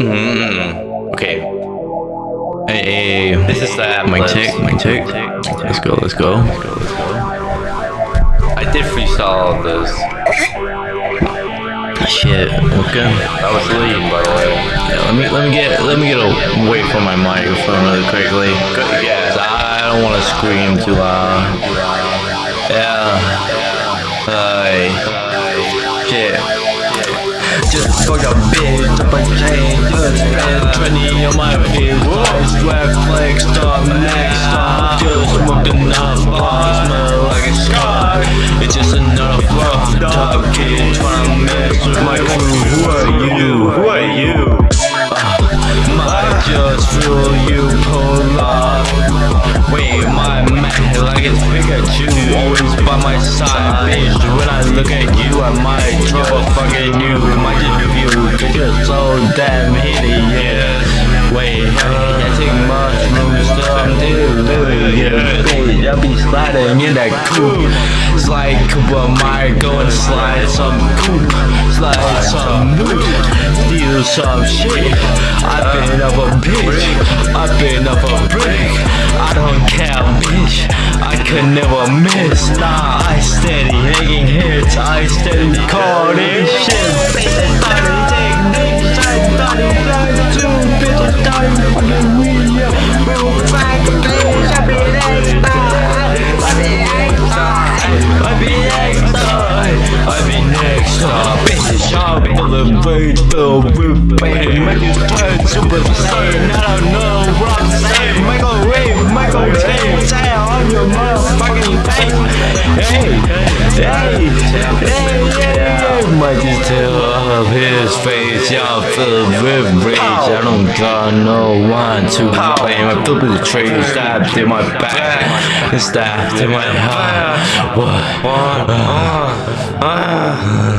Mm, okay. Hey, hey, This is the mic check, mic check. Let's go, let's go. I did freestyle all this. Shit. Okay. That was lean, by the way. Yeah, let me let me get let me get away from my microphone really quickly. Yeah. I don't want to scream too loud. Yeah. Hi. Shit. Just fuck a bitch, up a chain, just spend 20 on my. Nice red flex, stop next, stop. Just smoked enough, bars, smell like a scar. It's just another flow, top kid tryna mess with my crew. Who are you? Who are you? Might just feel you pull off. Wait, my man, like it's Pikachu, always by my side, bitch. When I look at you, I might drop a fucking you. Damn hideous. Wait, take mushrooms, some delirious. Bitch, I be sliding in that coupe. Slide Cooper, might go and slide some coupe. Slide some loot, steal some shit. I've been up a bitch, I've been up a brick. I don't care, bitch. I could never miss. Nah, I steady making hits. I steady calling shit. Up. I'm elevator with. Make you turn super saiyan. I don't know what Might just tell of his face. Y'all feel with rage. I don't got no one to blame. I feel the trade stabbed in my back. Stabbed in my heart. What? Uh, uh.